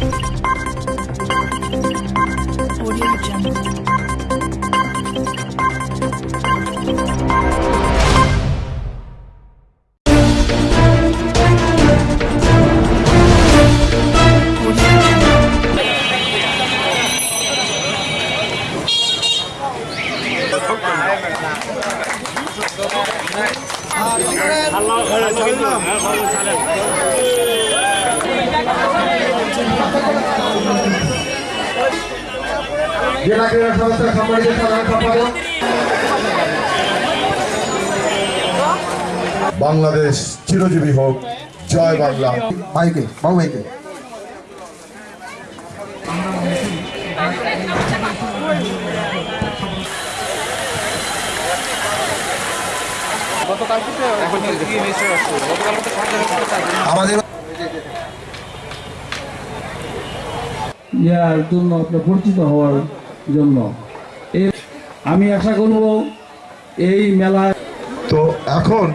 Audio Jungle. Audio Jungle. জেলা ক্রীড়া সংস্থার সম্মানিত সাধারণ সম্পাদক। বাংলাদেশ চিরজীবী হোক। জয় বাংলা। ভাইকে বাবু ভাইকে আমাদের ইয়ার জন্য আপনার পরিচিত হওয়ার জন্য। আমি আশা করব এই মেলায় তো এখন